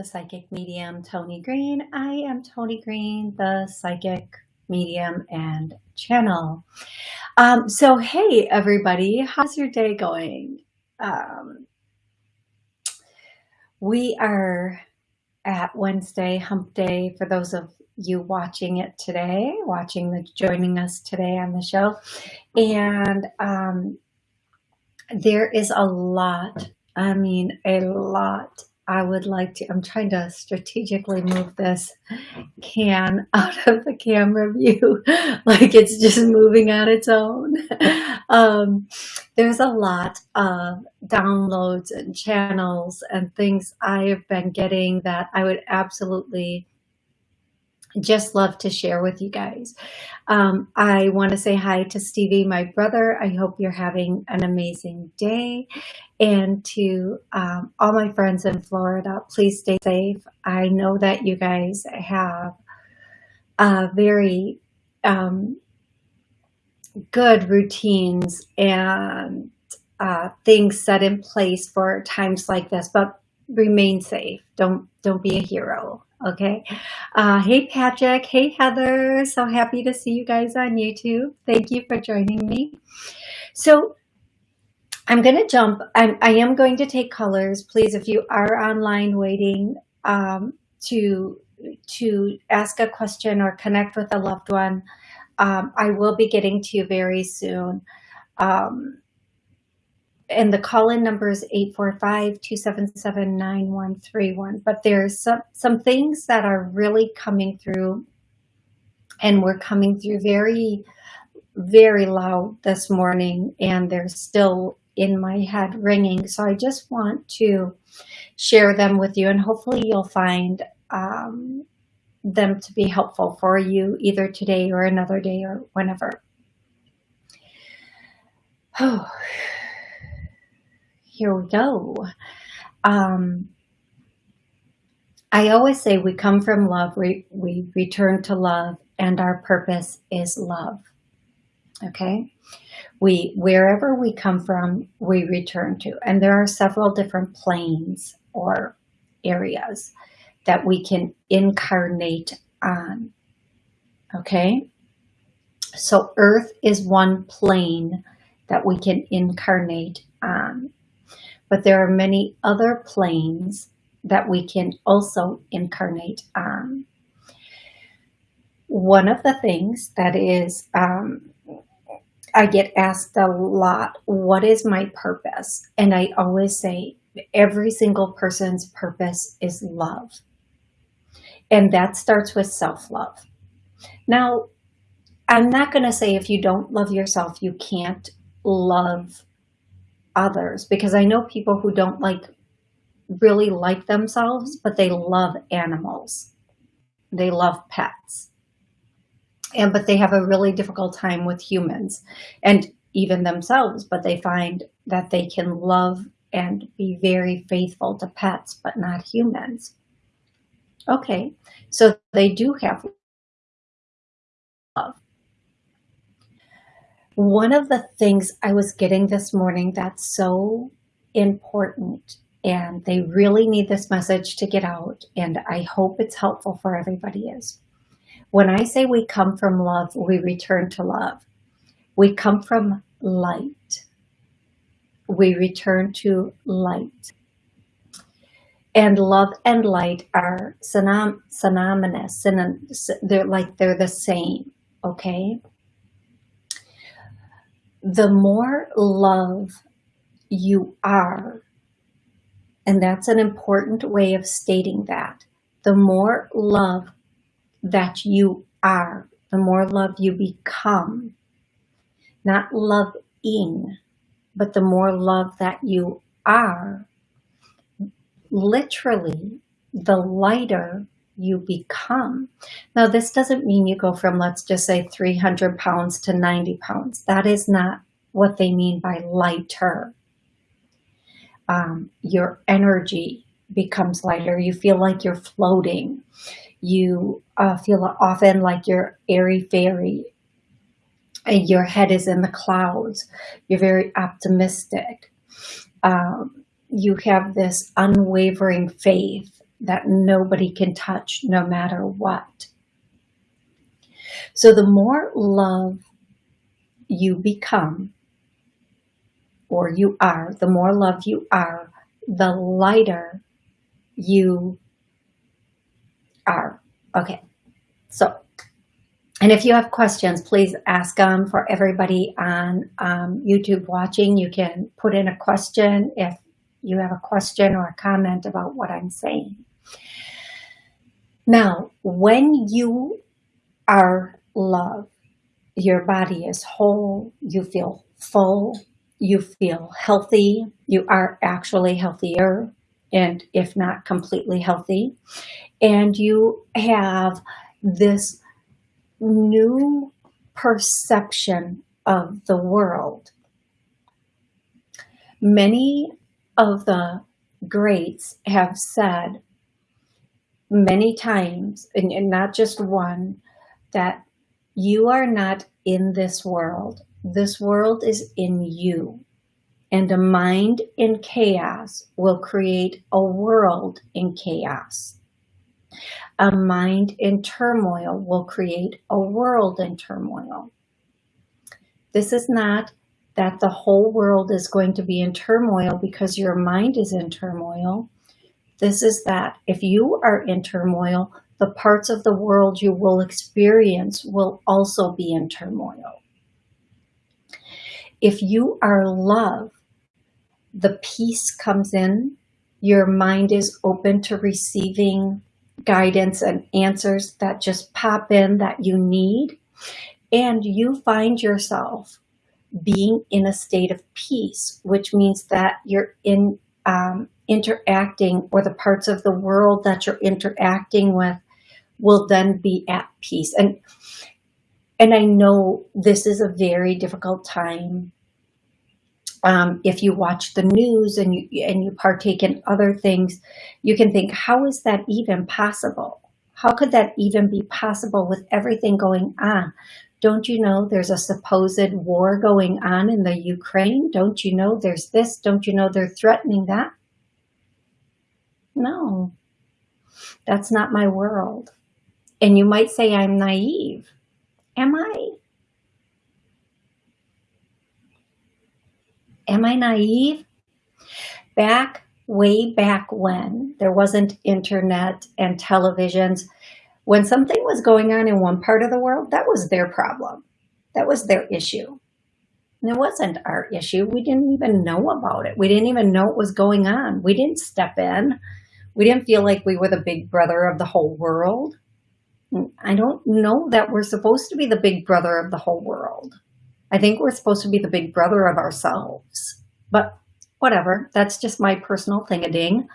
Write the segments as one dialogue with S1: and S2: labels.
S1: to Psychic Medium Tony Green. I am Tony Green, the Psychic Medium and channel. Um, so, hey everybody, how's your day going? Um, we are at Wednesday Hump Day for those of you watching it today, watching the joining us today on the show, and um, there is a lot. I mean, a lot I would like to, I'm trying to strategically move this can out of the camera view, like it's just moving on its own. Um, there's a lot of downloads and channels and things I have been getting that I would absolutely just love to share with you guys. Um, I want to say hi to Stevie, my brother. I hope you're having an amazing day. And to um, all my friends in Florida, please stay safe. I know that you guys have uh, very um, good routines and uh, things set in place for times like this, but remain safe. Don't don't be a hero. Okay. Uh, hey, Patrick. Hey, Heather. So happy to see you guys on YouTube. Thank you for joining me. So I'm going to jump. I'm, I am going to take colors. Please, if you are online waiting um, to, to ask a question or connect with a loved one, um, I will be getting to you very soon. Um, and the call-in number is 845-277-9131. But there's some, some things that are really coming through and we're coming through very, very loud this morning and they're still in my head ringing. So I just want to share them with you and hopefully you'll find um, them to be helpful for you either today or another day or whenever. Oh here we go. Um, I always say we come from love, we, we return to love, and our purpose is love. Okay? We, wherever we come from, we return to. And there are several different planes or areas that we can incarnate on. Okay? So Earth is one plane that we can incarnate on but there are many other planes that we can also incarnate on. One of the things that is, um, I get asked a lot, what is my purpose? And I always say, every single person's purpose is love. And that starts with self-love. Now, I'm not going to say if you don't love yourself, you can't love others because I know people who don't like really like themselves, but they love animals. They love pets. And but they have a really difficult time with humans and even themselves, but they find that they can love and be very faithful to pets, but not humans. Okay, so they do have One of the things I was getting this morning that's so important and they really need this message to get out and I hope it's helpful for everybody is when I say we come from love, we return to love. We come from light. We return to light. And love and light are synonymous. They're like they're the same, okay? The more love you are, and that's an important way of stating that, the more love that you are, the more love you become, not loving, but the more love that you are, literally, the lighter you become. Now, this doesn't mean you go from, let's just say 300 pounds to 90 pounds. That is not what they mean by lighter. Um, your energy becomes lighter. You feel like you're floating. You uh, feel often like you're airy-fairy. Your head is in the clouds. You're very optimistic. Um, you have this unwavering faith that nobody can touch no matter what. So the more love you become, or you are, the more love you are, the lighter you are. Okay, so, and if you have questions, please ask them for everybody on um, YouTube watching. You can put in a question if you have a question or a comment about what I'm saying. Now, when you are love, your body is whole, you feel full, you feel healthy, you are actually healthier, and if not completely healthy, and you have this new perception of the world. Many of the greats have said many times, and, and not just one, that you are not in this world. This world is in you. And a mind in chaos will create a world in chaos. A mind in turmoil will create a world in turmoil. This is not that the whole world is going to be in turmoil because your mind is in turmoil. This is that if you are in turmoil, the parts of the world you will experience will also be in turmoil. If you are love, the peace comes in, your mind is open to receiving guidance and answers that just pop in that you need, and you find yourself being in a state of peace, which means that you're in um, interacting or the parts of the world that you're interacting with will then be at peace. And and I know this is a very difficult time. Um, if you watch the news and you and you partake in other things, you can think, how is that even possible? How could that even be possible with everything going on? Don't you know there's a supposed war going on in the Ukraine? Don't you know there's this? Don't you know they're threatening that? No, that's not my world. And you might say I'm naive. Am I? Am I naive? Back, way back when, there wasn't internet and televisions. When something was going on in one part of the world, that was their problem. That was their issue. And it wasn't our issue. We didn't even know about it. We didn't even know what was going on. We didn't step in. We didn't feel like we were the big brother of the whole world. I don't know that we're supposed to be the big brother of the whole world. I think we're supposed to be the big brother of ourselves, but whatever. That's just my personal thing a ding.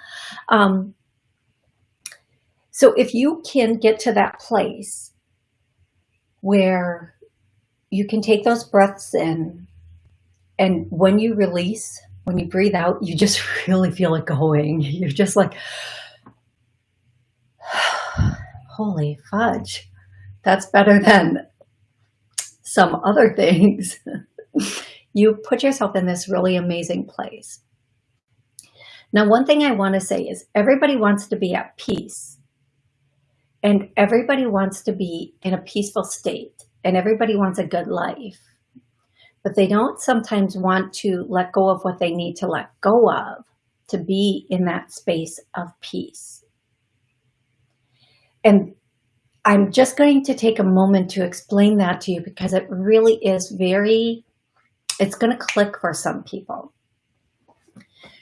S1: Um, so if you can get to that place where you can take those breaths in and when you release, when you breathe out, you just really feel it going. You're just like, holy fudge, that's better than some other things. you put yourself in this really amazing place. Now, one thing I want to say is everybody wants to be at peace and everybody wants to be in a peaceful state and everybody wants a good life, but they don't sometimes want to let go of what they need to let go of to be in that space of peace. And I'm just going to take a moment to explain that to you because it really is very, it's going to click for some people.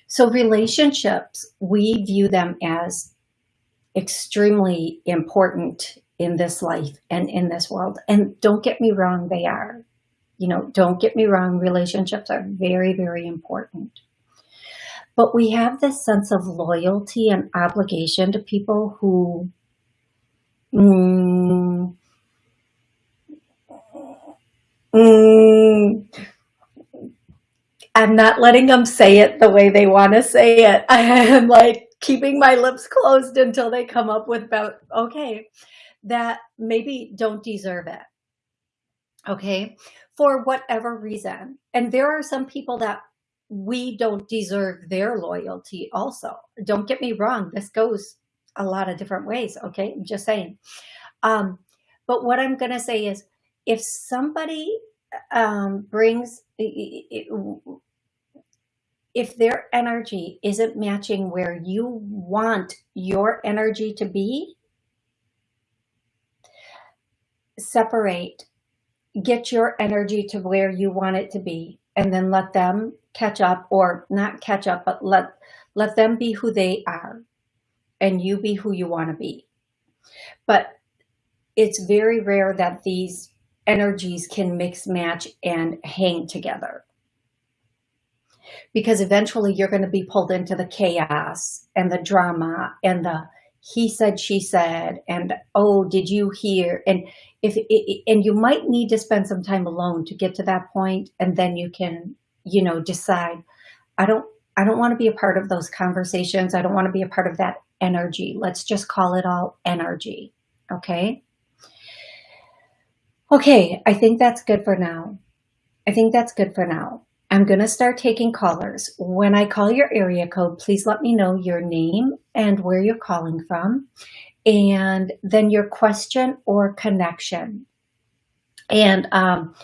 S1: So relationships, we view them as extremely important in this life and in this world. And don't get me wrong, they are. You know, don't get me wrong, relationships are very, very important. But we have this sense of loyalty and obligation to people who Mm. Mm. I'm not letting them say it the way they want to say it. I am like keeping my lips closed until they come up with about, okay, that maybe don't deserve it. Okay. For whatever reason. And there are some people that we don't deserve their loyalty also. Don't get me wrong. This goes a lot of different ways. Okay. I'm just saying. Um, but what I'm going to say is if somebody um, brings, if their energy isn't matching where you want your energy to be, separate, get your energy to where you want it to be, and then let them catch up or not catch up, but let, let them be who they are and you be who you want to be. But it's very rare that these energies can mix match and hang together because eventually you're going to be pulled into the chaos and the drama and the he said she said and oh did you hear and if and you might need to spend some time alone to get to that point and then you can you know decide. I don't i don't want to be a part of those conversations. I don't want to be a part of that energy. Let's just call it all energy okay? Okay i think that's good for now. I think that's good for now. I'm going to start taking callers. When I call your area code, please let me know your name and where you're calling from, and then your question or connection. And um,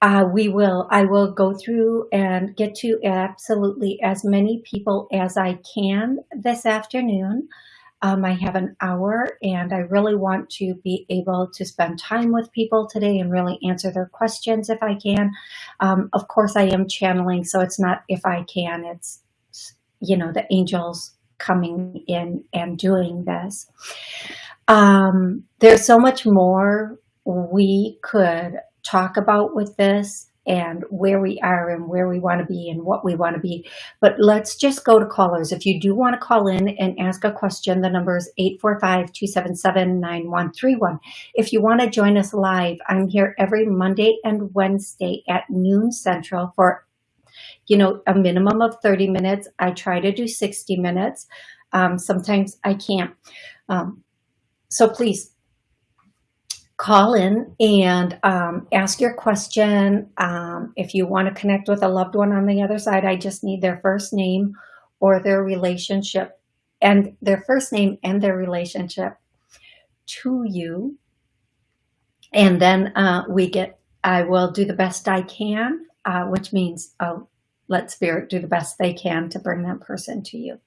S1: uh, we will, I will go through and get to absolutely as many people as I can this afternoon. Um, I have an hour and I really want to be able to spend time with people today and really answer their questions if I can. Um, of course, I am channeling, so it's not if I can, it's, you know, the angels coming in and doing this. Um, there's so much more we could talk about with this and where we are and where we want to be and what we want to be. But let's just go to callers. If you do want to call in and ask a question, the number is 845-277-9131. If you want to join us live, I'm here every Monday and Wednesday at noon central for you know, a minimum of 30 minutes. I try to do 60 minutes. Um, sometimes I can't. Um, so please call in and um, ask your question. Um, if you want to connect with a loved one on the other side, I just need their first name or their relationship and their first name and their relationship to you. And then uh, we get, I will do the best I can, uh, which means oh, let spirit do the best they can to bring that person to you.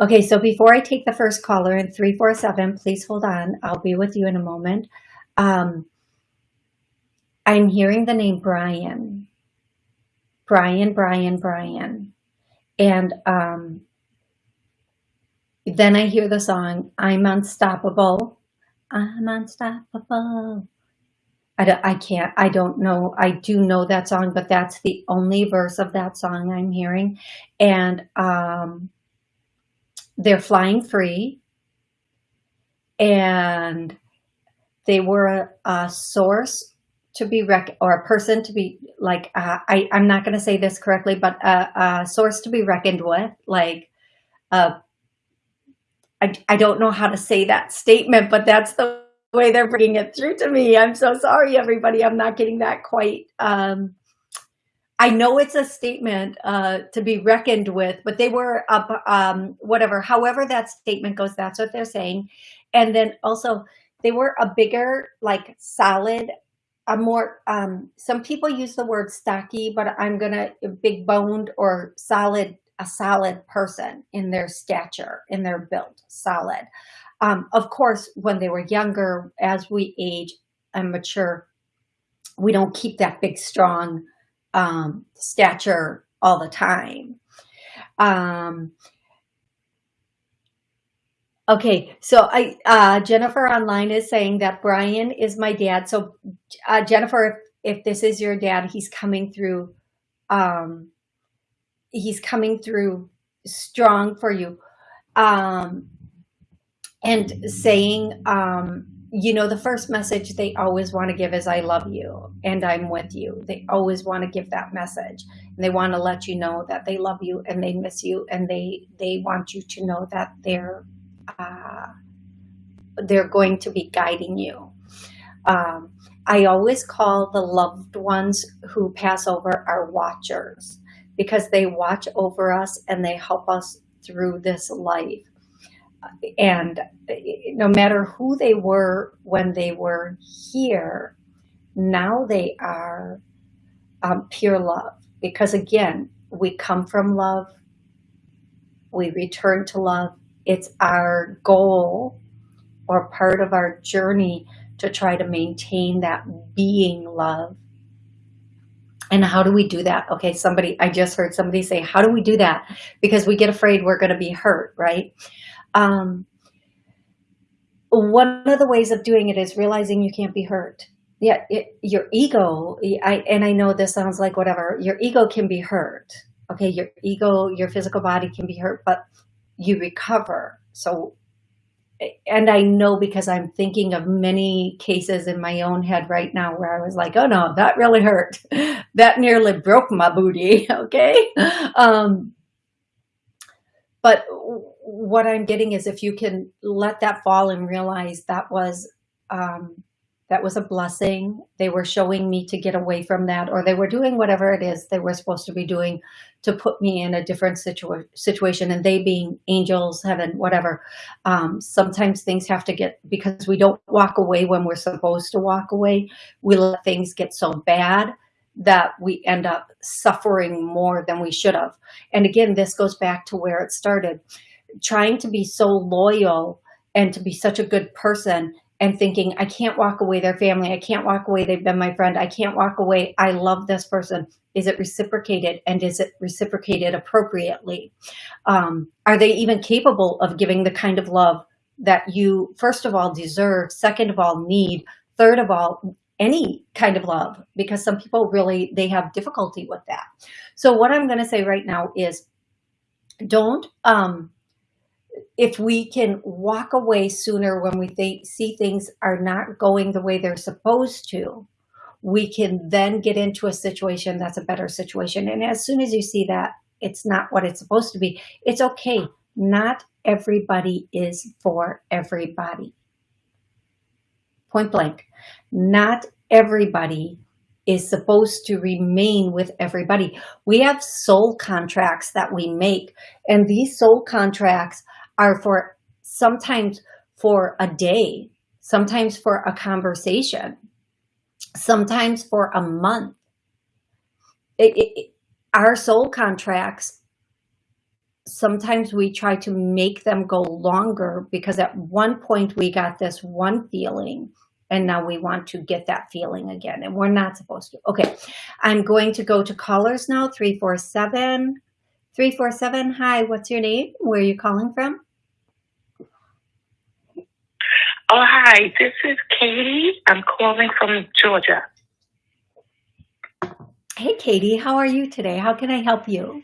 S1: Okay, so before I take the first caller in 347, please hold on. I'll be with you in a moment. Um, I'm hearing the name Brian. Brian, Brian, Brian. And um, then I hear the song, I'm Unstoppable. I'm Unstoppable. I, don't, I can't, I don't know. I do know that song, but that's the only verse of that song I'm hearing. And um, they're flying free and they were a, a source to be rec or a person to be like uh, I I'm not going to say this correctly, but a, a, source to be reckoned with. Like, uh, I I don't know how to say that statement, but that's the way they're bringing it through to me. I'm so sorry, everybody. I'm not getting that quite um, I know it's a statement uh, to be reckoned with, but they were up, um, whatever, however that statement goes, that's what they're saying. And then also they were a bigger, like solid, a more, um, some people use the word stocky, but I'm to big boned or solid, a solid person in their stature, in their build, solid. Um, of course, when they were younger, as we age and mature, we don't keep that big, strong, um, stature all the time. Um, okay, so I uh, Jennifer online is saying that Brian is my dad. So uh, Jennifer, if, if this is your dad, he's coming through. Um, he's coming through strong for you, um, and saying um, you know, the first message they always want to give is I love you and I'm with you. They always want to give that message and they want to let you know that they love you and they miss you and they they want you to know that they're uh, they're going to be guiding you. Um, I always call the loved ones who pass over our watchers because they watch over us and they help us through this life. And no matter who they were when they were here, now they are um, pure love. Because again, we come from love, we return to love. It's our goal or part of our journey to try to maintain that being love. And how do we do that? Okay, somebody, I just heard somebody say, how do we do that? Because we get afraid we're going to be hurt, right? Um, one of the ways of doing it is realizing you can't be hurt. Yeah, it, your ego, I, and I know this sounds like whatever, your ego can be hurt. Okay, your ego, your physical body can be hurt, but you recover. So, and I know because I'm thinking of many cases in my own head right now where I was like, oh no, that really hurt. that nearly broke my booty. Okay. Um, but what I'm getting is if you can let that fall and realize that was um, that was a blessing. They were showing me to get away from that, or they were doing whatever it is they were supposed to be doing to put me in a different situa situation. And they being angels, heaven, whatever. Um, sometimes things have to get, because we don't walk away when we're supposed to walk away, we let things get so bad that we end up suffering more than we should have. And again, this goes back to where it started trying to be so loyal and to be such a good person and thinking, I can't walk away their family. I can't walk away. They've been my friend. I can't walk away. I love this person. Is it reciprocated? And is it reciprocated appropriately? Um, are they even capable of giving the kind of love that you, first of all, deserve, second of all, need, third of all, any kind of love? Because some people really, they have difficulty with that. So what I'm going to say right now is don't, um, if we can walk away sooner when we th see things are not going the way they're supposed to, we can then get into a situation that's a better situation. And as soon as you see that it's not what it's supposed to be, it's okay. Not everybody is for everybody. Point blank. Not everybody is supposed to remain with everybody. We have soul contracts that we make, and these soul contracts are for sometimes for a day, sometimes for a conversation, sometimes for a month. It, it, our soul contracts, sometimes we try to make them go longer because at one point we got this one feeling and now we want to get that feeling again and we're not supposed to. Okay, I'm going to go to callers now, 347. 347, hi, what's your name? Where are you calling from?
S2: Oh, hi. This is Katie. I'm calling from Georgia.
S1: Hey, Katie. How are you today? How can I help you?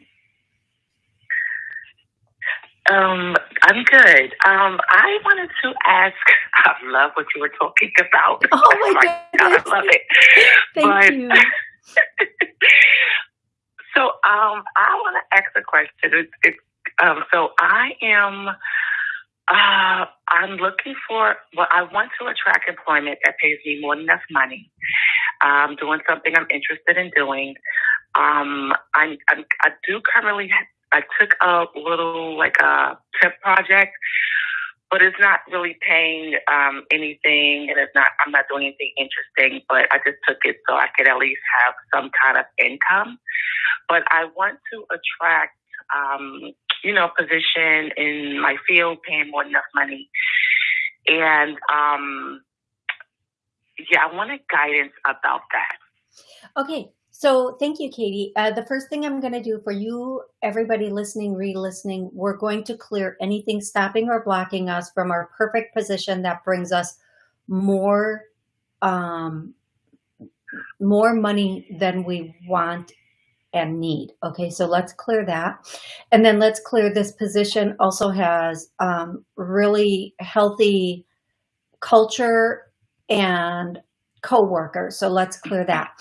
S2: Um, I'm good. Um, I wanted to ask. I love what you were talking about.
S1: Oh my, my
S2: God, I love it.
S1: Thank but, you.
S2: so, um, I want to ask a question. It, it, um, so I am uh, I'm looking for, well, I want to attract employment that pays me more than enough money. Um, doing something I'm interested in doing. Um, I'm, I'm, I do currently, I took a little, like a tip project, but it's not really paying, um, anything and it's not, I'm not doing anything interesting, but I just took it so I could at least have some kind of income. But I want to attract, um, you know, position in my field, paying more than enough money. And um, yeah, I wanted guidance about that.
S1: Okay. So thank you, Katie. Uh, the first thing I'm going to do for you, everybody listening, re-listening, we're going to clear anything stopping or blocking us from our perfect position that brings us more, um, more money than we want and need. Okay, so let's clear that. And then let's clear this position also has um, really healthy culture and co-workers. So let's clear that.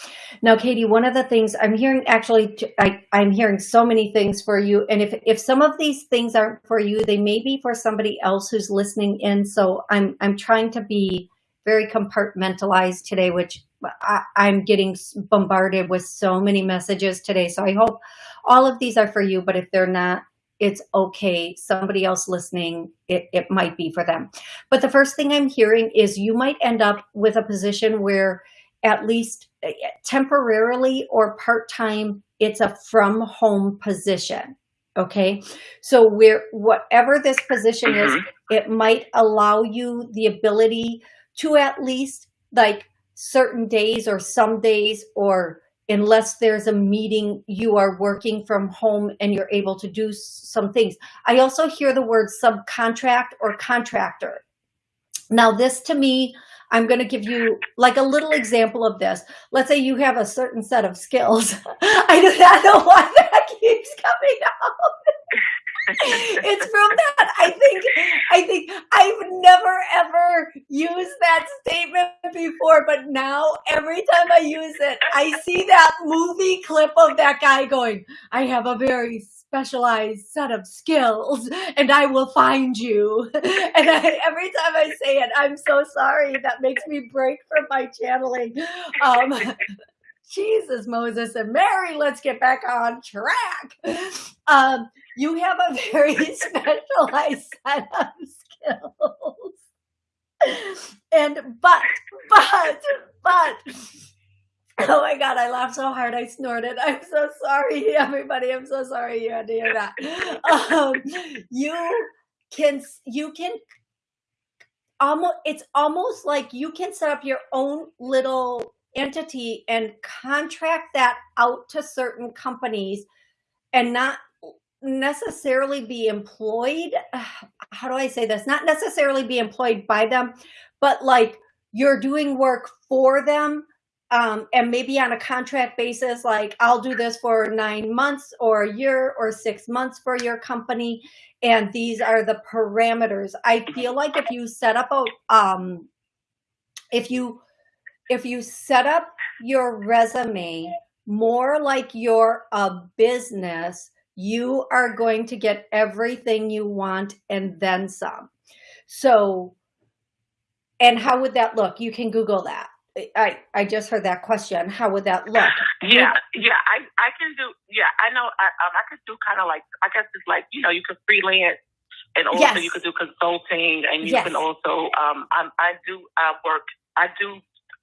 S1: Now, Katie, one of the things I'm hearing actually, I, I'm hearing so many things for you. And if, if some of these things aren't for you, they may be for somebody else who's listening in. So I'm, I'm trying to be very compartmentalized today, which I, I'm getting bombarded with so many messages today. So I hope all of these are for you, but if they're not, it's okay. Somebody else listening, it, it might be for them. But the first thing I'm hearing is you might end up with a position where at least eh, temporarily or part-time, it's a from home position. Okay. So where, whatever this position mm -hmm. is, mm-hmm. it might allow you the ability to at least like certain days or some days or unless there's a meeting, you are working from home and you're able to do some things. I also hear the word subcontract or contractor. Now this to me, I'm going to give you like a little example of this. Let's say you have a certain set of skills. I do not know why that keeps coming up. it's from that. I think, I think I've never ever used that statement before, but now every time I use it, I see that movie clip of that guy going, I have a very specialized set of skills and I will find you. And I, every time I say it, I'm so sorry. That makes me break from my channeling. Um, Jesus, Moses and Mary, let's get back on track. Um, you have a very specialized set of skills. And, but, but, but, Oh my God, I laughed so hard I snorted. I'm so sorry, everybody. I'm so sorry you had to hear that. Um, you can, you can almost, it's almost like you can set up your own little entity and contract that out to certain companies and not necessarily be employed. How do I say this? Not necessarily be employed by them, but like you're doing work for them um, and maybe on a contract basis, like I'll do this for nine months or a year or six months for your company. And these are the parameters. I feel like if you set up a, um, if you, if you set up your resume more like you're a business, you are going to get everything you want and then some. So, and how would that look? You can Google that. I I just heard that question. How would that look?
S2: Yeah, yeah, I I can do. Yeah, I know. I um I could do kind of like I guess it's like you know you could freelance and also yes. you could do consulting and you yes. can also um I I do uh, work I do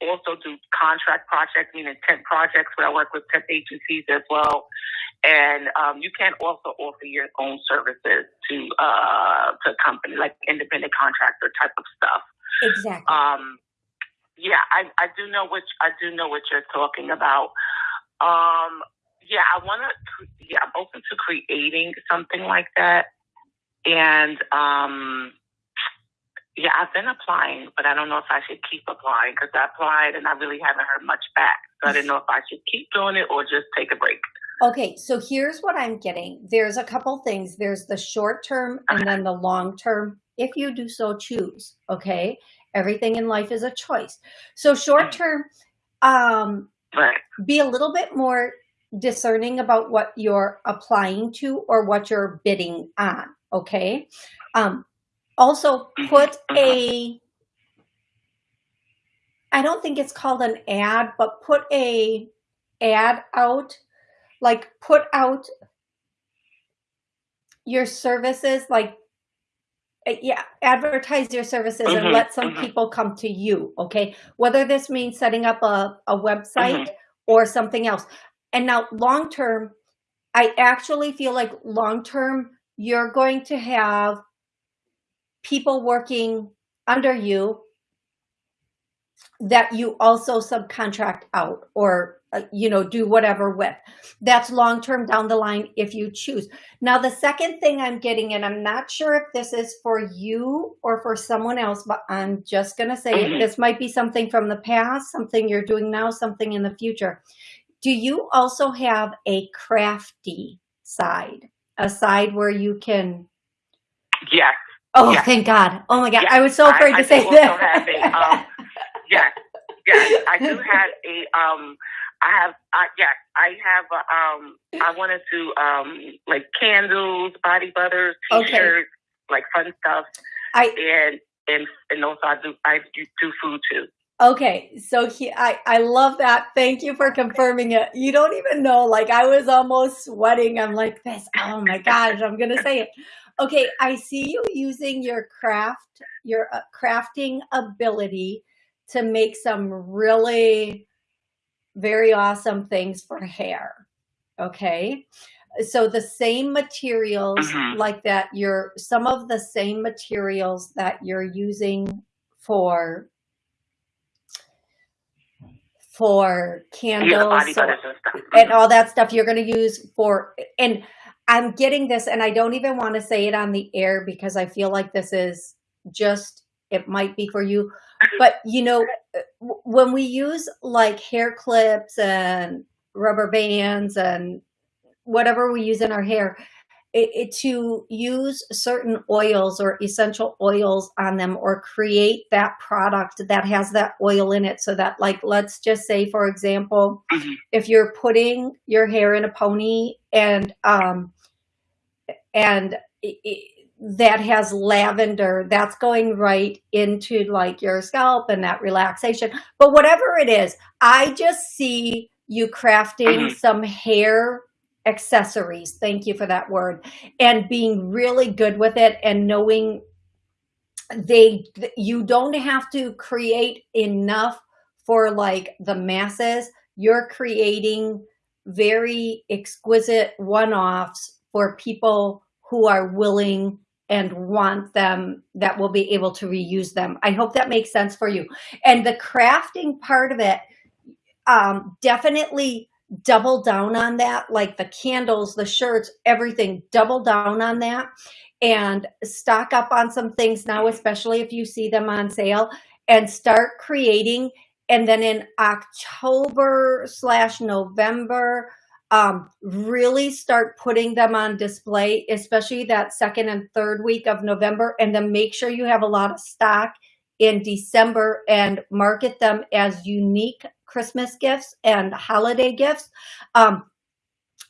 S2: also do contract projects meaning temp projects where I work with temp agencies as well. And um, you can also offer your own services to uh, to a company like independent contractor type of stuff.
S1: Exactly.
S2: Um, yeah, I, I do know what I do know what you're talking about. Um, yeah, I want to. Yeah, I'm open to creating something like that, and um, yeah, I've been applying, but I don't know if I should keep applying because I applied and I really haven't heard much back. So I didn't know if I should keep doing it or just take a break.
S1: Okay, so here's what I'm getting. There's a couple things. There's the short term and then the long term, if you do so choose. Okay, Everything in life is a choice. So short mm. term, um, be a little bit more discerning about what you're applying to or what you're bidding on. Okay. Um, also mm-hmm. put a, I don't think it's called an ad, but put a ad out, like put out your services, like uh, yeah, advertise your services mm -hmm, and mm-hmm, let some mm -hmm. people come to you, okay? Whether this means setting up a, a website mm -hmm. or something else. And now long term, I actually feel like long term, you're going to have people working under you that you also subcontract out or uh, you know do whatever with. That's long term down the line if you choose. Now the second thing i'm getting and i'm not sure if this is for you or for someone else but i'm just going to say mm -hmm. this might be something from the past something you're doing now something in the future. Do you also have a crafty side? A side where you can
S2: yes
S1: oh yes. thank god oh my god yes. i was so afraid I, to I say
S2: that um, yes, yes, I do have a um. I have, I, yes, I have. A, um, I wanted to um, like candles, body butters, t-shirts, okay. like fun stuff. I and and and also I do I do, do food too.
S1: Okay, so he, I, I love that. Thank you for confirming it. You don't even know, like I was almost sweating. I'm like this, oh my gosh, I'm going to say it. Okay, I see you using your craft, your uh, crafting ability to make some really very awesome things for hair. Okay, so the same materials
S2: Mhm.
S1: like that, you're some of the same materials that you're using for for
S2: Yeah,
S1: candles or
S2: butters and Mhm.
S1: all that stuff you're going to use for and i'm getting this and i don't even want to say it on the air because i feel like this is just it might be for you. But you know uh, when we use like hair clips and rubber bands and whatever we use in our hair it, it, to use certain oils or essential oils on them or create that product that has that oil in it so that like let's just say for example
S2: Mhm.
S1: if you're putting your hair in a pony and um and it, it, that has lavender that's going right into like your scalp and that relaxation but whatever it is i just see you crafting
S2: Mhm.
S1: some hair accessories. Thank you for that word. And being really good with it and knowing they you don't have to create enough for like the masses. You're creating very exquisite one-offs for people who are willing and want them that will be able to reuse them. I hope that makes sense for you. And the crafting part of it um definitely double down on that like the candles the shirts everything double down on that and stock up on some things now especially if you see them on sale and start creating. And then in october slash november um, really start putting them on display especially that second and third week of november. And then make sure you have a lot of stock in december and market them as unique Christmas gifts and holiday gifts. Um,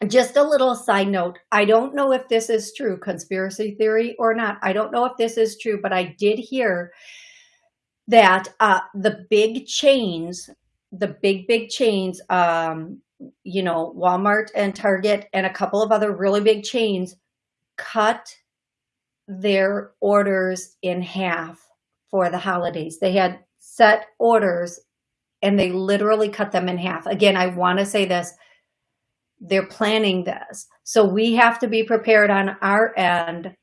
S1: just a little side note. I don't know if this is true, conspiracy theory or not. I don't know if this is true, but I did hear that uh, the big chains, the big, big chains, um, you know, Walmart and Target and a couple of other really big chains cut their orders in half for the holidays. They had set orders and they literally cut them in half. Again, I want to say this. They're planning this. So we have to be prepared on our end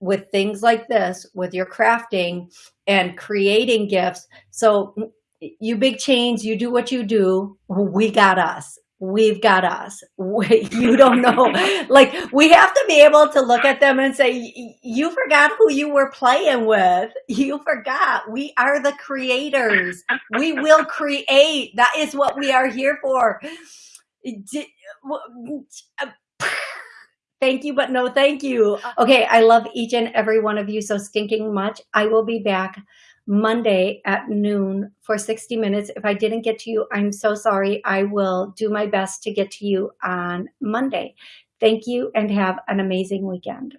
S1: with things like this, with your crafting and creating gifts. So you big chains, you do what you do. We got us. We've got us. We, you don't know. like we have to be able to look at them and say, you forgot who you were playing with. You forgot. We are the creators. We will create. That is what we are here for. Thank you, but no thank you. Uh, okay, I love each and every one of you so stinking much. I will be back Monday at noon for 60 minutes. If I didn't get to you, I'm so sorry. I will do my best to get to you on Monday. Thank you and have an amazing weekend.